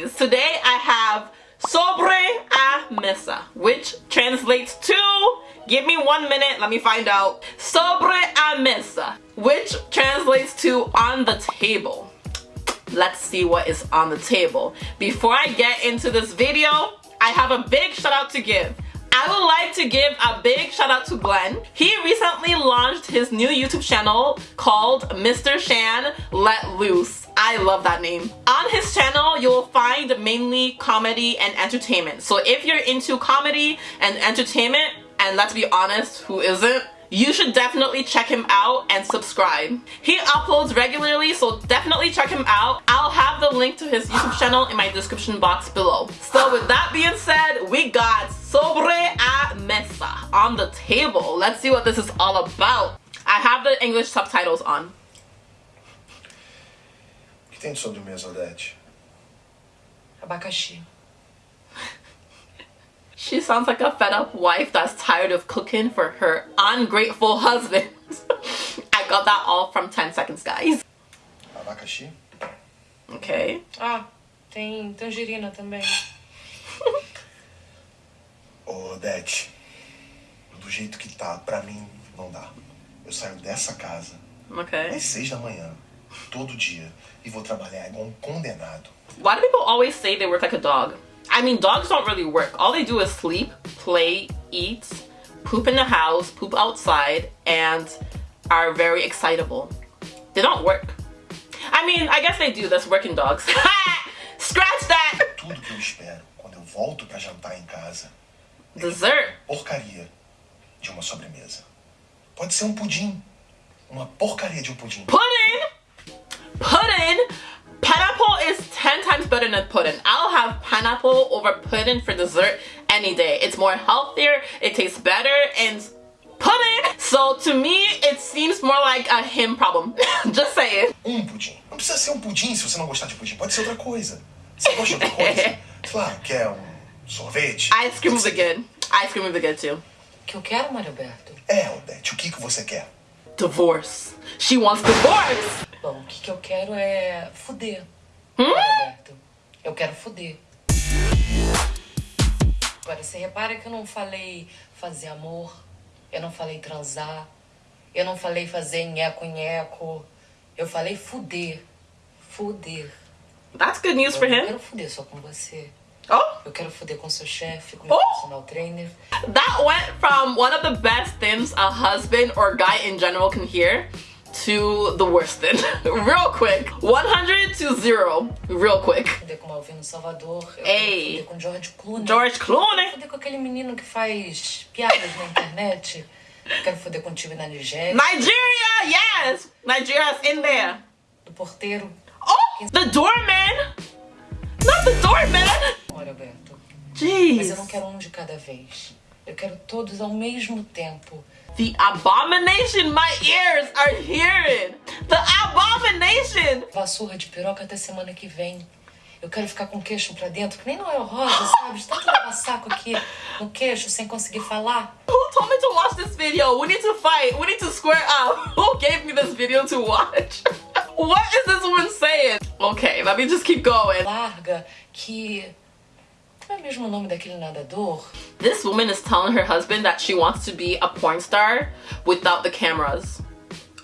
guys, today I have sobre a mesa, which translates to, give me one minute, let me find out. Sobre a mesa, which translates to on the table. Let's see what is on the table. Before I get into this video, I have a big shout out to give. I would like to give a big shout out to Glenn. He recently launched his new YouTube channel called Mr. Shan Let Loose. I love that name. On his channel, you'll find mainly comedy and entertainment. So if you're into comedy and entertainment, and let's be honest, who isn't? You should definitely check him out and subscribe. He uploads regularly, so definitely check him out. I'll have the link to his YouTube channel in my description box below. So with that being said, we got Sobre a Mesa on the table. Let's see what this is all about. I have the English subtitles on. que tem de sobremesa, Odete? Abacaxi. She sounds like a fed up wife that's tired of cooking for her ungrateful husband. I got that all from 10 seconds, guys. Abacaxi? Okay. Ah, tem tangerina também. Ô, Odete, do jeito que tá, pra mim, não dá. Eu saio dessa casa Okay. às seis da manhã, todo dia, e vou trabalhar igual um condenado. Why do people always say they work like a dog? I mean, dogs don't really work. All they do is sleep, play, eat, poop in the house, poop outside, and are very excitable. They don't work. I mean, I guess they do. That's working dogs. Scratch that! Tudo que eu espero quando eu volto jantar em casa Dessert. porcaria de uma sobremesa. Pode ser um pudim. Uma porcaria de um pudim. Pudding! Pudding! Pineapple is 10 times better than pudding. I'll have pineapple over pudding for dessert any day. It's more healthier, it tastes better, and pudding! So to me, it seems more like a him problem. Just saying. Um pudim. Não precisa ser um pudim se você não gostar de pudim. Pode ser outra coisa. Você gosta de outra coisa? Sei lá, quer um sorvete? Ice cream would be good. Ice cream would be good too. O que eu quero, Mário Alberto? É, Odete, o que, que você quer? Divorce. She wants divorce! Bom, o que, que eu quero é fuder. Hum? Mário Alberto. Eu quero fuder. Agora, você repara que eu não falei fazer amor, eu não falei transar, eu não falei fazer nheco-nheco, eu falei fuder. Fuder. That's good news for Eu não him. quero fuder só com você. Oh! Eu quero fuder com seu chefe, com meu Oh! personal trainer. That went from one of the best things a husband or guy in general can hear to the worst thing. real quick. 100 to 0. Real quick. Fuder com Malvino Salvador. Ei. com George Clooney. George Clooney. Fuder com aquele menino que faz piadas na internet. Quero foder contigo na Nigéria. Nigeria, yes! Nigeria's in there. Do porteiro. Oh, the doorman! Not the doorman! Olha, Alberto. Mas eu não Jeez. quero um de cada vez. Eu quero todos ao mesmo tempo. The abomination my ears are hearing! The abomination! Vassoura de piroca até semana que vem. Eu quero ficar com o queixo pra dentro, que nem Noel Rosa, sabe? De tanto levar saco aqui no queixo sem conseguir falar. Who told me to watch this video? We need to fight. We need to square up. Who gave me this video to watch? what is this woman saying? Okay, let me just keep going. Larga, que. Como é mesmo o nome daquele nadador? This woman is telling her husband that she wants to be a porn star without the cameras.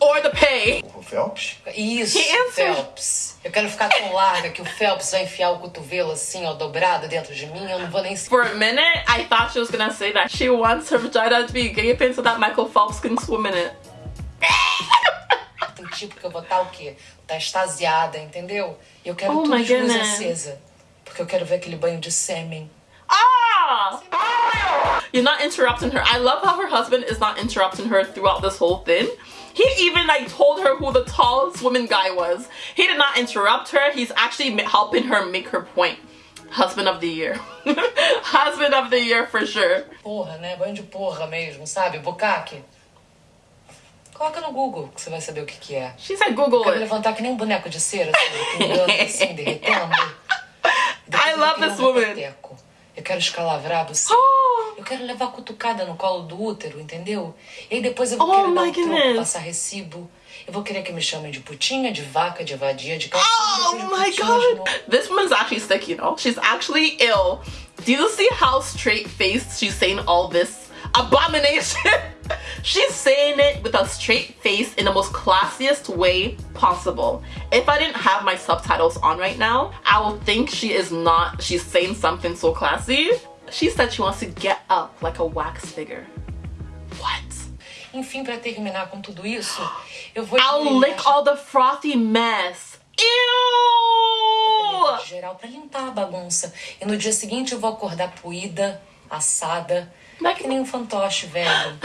Or the pay. O Phelps? Isso, He answered. Phelps. Eu quero ficar tão larga que o Phelps vai enfiar o cotovelo assim, ó, dobrado dentro de mim. Eu não vou nem For a minute, I thought she was gonna say that she wants her vagina to be gaping so that Michael Phelps can swim in it. sentir, porque eu vou estar o quê? Tá extasiada, entendeu? E eu quero Oh tudo de luz acesa. Porque eu quero ver aquele banho de sêmen. Ah! You're not interrupting her. I love how her husband is not interrupting her throughout this whole thing. He even like told her who the tallest woman guy was. He did not interrupt her. He's actually helping her make her point. Husband of the year. husband of the year for sure. Porra, né? Banho de porra mesmo, sabe? Bucaque. Coloca no Google que você vai saber o que que é. She said Google Eu quero it. levantar que nem um boneco de cera, assim, assim, derretendo. I love this woman. repeteco. Eu quero escalavrado, sim. Eu Eu quero levar cutucada no colo do útero, entendeu? E aí depois eu vou Oh querer dar my um troco, passar recibo. Eu vou querer que me chamem de putinha, de vaca, de vadia, de calcinha. Oh de my putinha god! This woman's actually sick, you know? She's actually ill. Do you see how straight faced she's saying all this abomination? she's saying it with a straight face in the most classiest way possible. If I didn't have my subtitles on right now, I would think she is not, she's saying something so classy. She said she wants to get up like a wax figure. What? Enfim, pra terminar com tudo isso, eu vou I'll lick all the frothy mess. Ew! geral pra limpar a bagunça. E no dia seguinte eu vou acordar poída, assada, Mas- que nem um fantoche velho.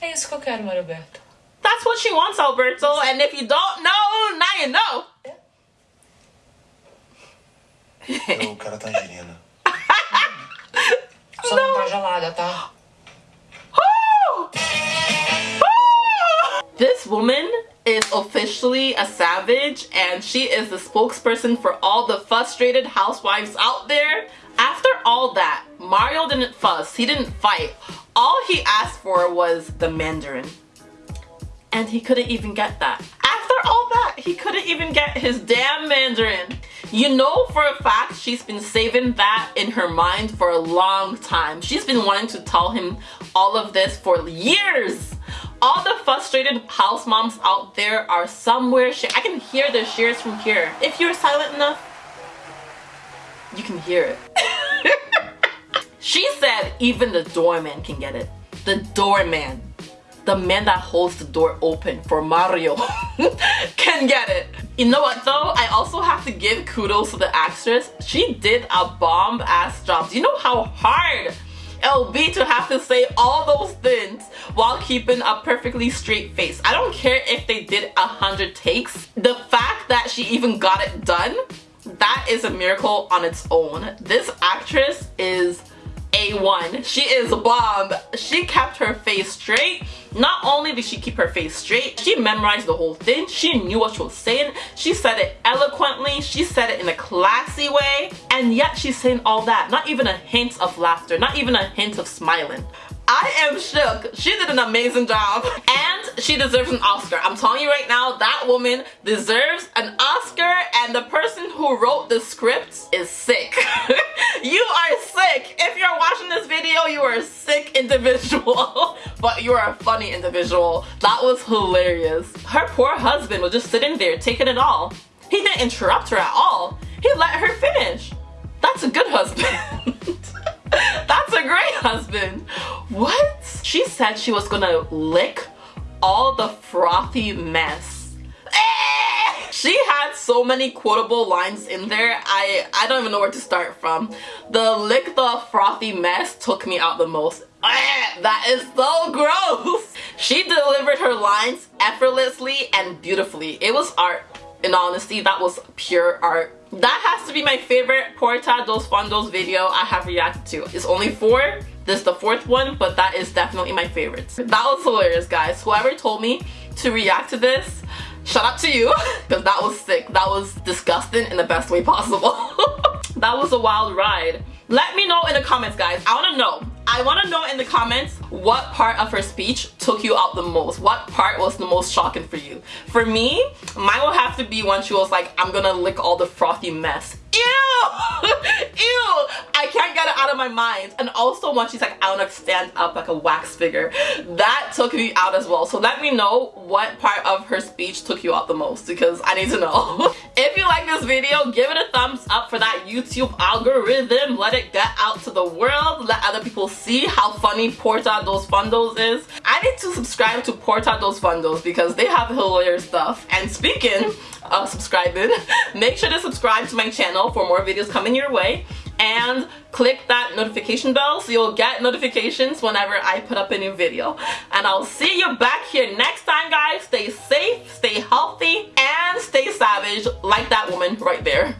É isso que eu quero, Mário Alberto. That's what she wants, Alberto. And if you don't know, now you know. Eu quero a tangerina. Só não tá gelada, tá? This woman is officially a savage and she is the spokesperson for all the frustrated housewives out there. All that, Mario didn't fuss, he didn't fight. All he asked for was the Mandarin. And he couldn't even get that. After all that, he couldn't even get his damn Mandarin. You know for a fact she's been saving that in her mind for a long time. She's been wanting to tell him all of this for years. All the frustrated house moms out there are somewhere. I can hear their shears from here. If you're silent enough, you can hear it. she said even the doorman can get it. The doorman the man that holds the door open for Mario can get it. You know what though? I also have to give kudos to the actress. She did a bomb ass job. Do you know how hard it'll be to have to say all those things while keeping a perfectly straight face? I don't care if they did a hundred takes. The fact that she even got it done, that is a miracle on its own. This actress is a1. She is a bomb. She kept her face straight. Not only did she keep her face straight, she memorized the whole thing. She knew what she was saying. She said it eloquently. She said it in a classy way. And yet she's saying all that. Not even a hint of laughter. Not even a hint of smiling. I am shook. She did an amazing job. And she deserves an Oscar. I'm telling you right now, that woman deserves an Oscar and the person who wrote the script is sick. you are sick. If you're watching this video, you are a sick individual. but you are a funny individual. That was hilarious. Her poor husband was just sitting there taking it all. He didn't interrupt her at all. He let her finish. That's a good husband. That's a great husband. What? She said she was gonna lick all the frothy mess. Eh! She had so many quotable lines in there. I I don't even know where to start from. The lick the frothy mess took me out the most. Eh, That is so gross. She delivered her lines effortlessly and beautifully. It was art. In honesty, that was pure art. That has to be my favorite Porta dos Fundos video I have reacted to. It's only four. This is the fourth one, but that is definitely my favorite. That was hilarious, guys. Whoever told me to react to this, shout out to you, because that was sick. That was disgusting in the best way possible. that was a wild ride. Let me know in the comments, guys. I want to know. I want to know in the comments what part of her speech took you out the most. What part was the most shocking for you? For me, mine will have to be when she was like, I'm gonna lick all the frothy mess. Ew! I can't get it out of my mind. And also when she's like, I wanna stand up like a wax figure. That took me out as well. So let me know what part of her speech took you out the most because I need to know. if you like this video, give it a thumbs up for that YouTube algorithm. Let it get out to the world. Let other people see how funny Porta dos Fundos is. I need to subscribe to Porta dos Fundos because they have hilarious stuff. And speaking of subscribing, make sure to subscribe to my channel for more videos coming your way and click that notification bell so you'll get notifications whenever I put up a new video. And I'll see you back here next time guys. Stay safe, stay healthy, and stay savage like that woman right there.